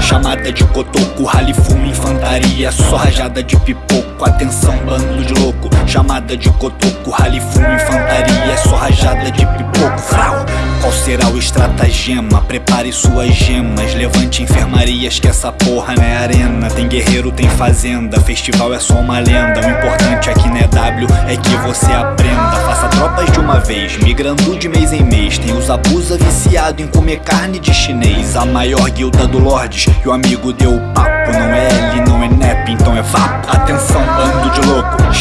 Chamada de cotoco, rally fumo, infantaria. Só rajada de pipoco, atenção bando de louco. Chamada de cotoco, rally fumo, infantaria. Só rajada de pipoco, frau. Qual será o estratagema? Prepare suas gemas Levante enfermarias que essa porra não é arena. Tem guerreiro, tem fazenda Festival é só uma lenda. O importante aqui não é É que você aprenda. Faça tropas de uma vez, migrando de mês em mês. Tem os abusa viciado em comer carne de chinês. A maior guilda do Lordes E o amigo deu papo. Não é L, não é NEP, então é vapo. Atenção,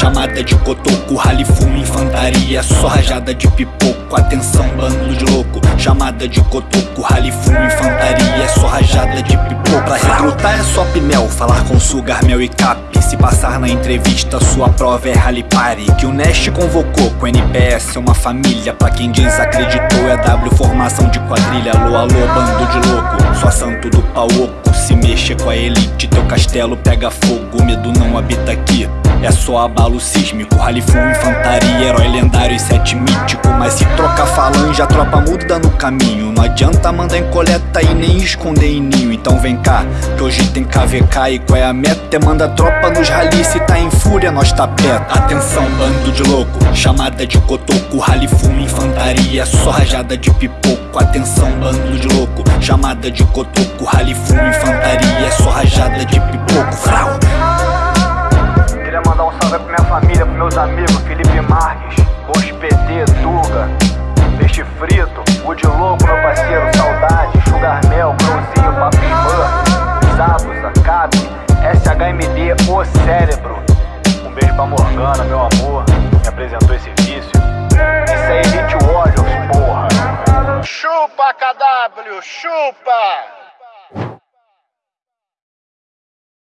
Chamada de cotoco, rally fumo, infantaria Só rajada de pipoco Atenção, bando de louco Chamada de cotoco, rally fumo, infantaria Só rajada de pipoco. Pra recrutar é só pinel Falar com sugar, mel e cap Se passar na entrevista, sua prova é rally party Que o Nest convocou com NPS é uma família Pra quem desacreditou é W formação de quadrilha Alô, alô, bando de louco Só santo do pau oco Se mexer com a elite, teu castelo pega fogo Medo não habita aqui é só abalo sísmico, rally full, infantaria, herói lendário e sete mítico Mas se trocar falange, a tropa muda no caminho. Não adianta mandar em coleta e nem esconder em ninho. Então vem cá, que hoje tem KVK e qual é a meta? É manda tropa nos rally, se tá em fúria nós tá perto. Atenção bando de louco, chamada de cotoco. Rally full, infantaria, só rajada de pipoco. Atenção bando de louco, chamada de cotoco. Rally full, infantaria, só rajada de pipoco. Frau Peixe Frito, Wood Louco, meu parceiro, Saudade, Sugar Mel, Crowzinho, Papi Zabuza, Cap, SHMD, O Cérebro. Um beijo pra Morgana, meu amor, me apresentou esse vício. Isso aí, Elite Warriors, porra. Chupa, KW, chupa!